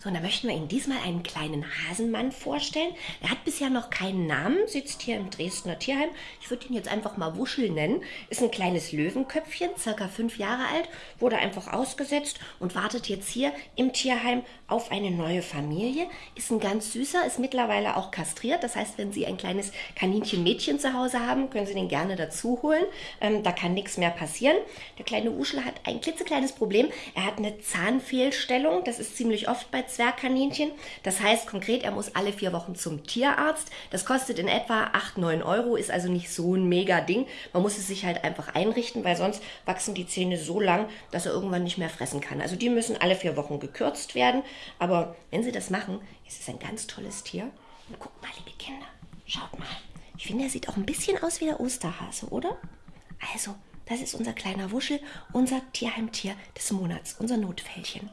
So, und da möchten wir Ihnen diesmal einen kleinen Hasenmann vorstellen. Er hat bisher noch keinen Namen, sitzt hier im Dresdner Tierheim. Ich würde ihn jetzt einfach mal Wuschel nennen. Ist ein kleines Löwenköpfchen, circa fünf Jahre alt, wurde einfach ausgesetzt und wartet jetzt hier im Tierheim auf eine neue Familie. Ist ein ganz süßer, ist mittlerweile auch kastriert. Das heißt, wenn Sie ein kleines Kaninchen-Mädchen zu Hause haben, können Sie den gerne dazu holen. Ähm, da kann nichts mehr passieren. Der kleine Wuschel hat ein klitzekleines Problem. Er hat eine Zahnfehlstellung. Das ist ziemlich oft bei Zwergkaninchen. Das heißt konkret, er muss alle vier Wochen zum Tierarzt. Das kostet in etwa 8, 9 Euro, ist also nicht so ein mega Ding. Man muss es sich halt einfach einrichten, weil sonst wachsen die Zähne so lang, dass er irgendwann nicht mehr fressen kann. Also die müssen alle vier Wochen gekürzt werden. Aber wenn sie das machen, ist es ein ganz tolles Tier. Und guckt mal, liebe Kinder, schaut mal. Ich finde, er sieht auch ein bisschen aus wie der Osterhase, oder? Also, das ist unser kleiner Wuschel, unser Tierheimtier des Monats, unser Notfällchen.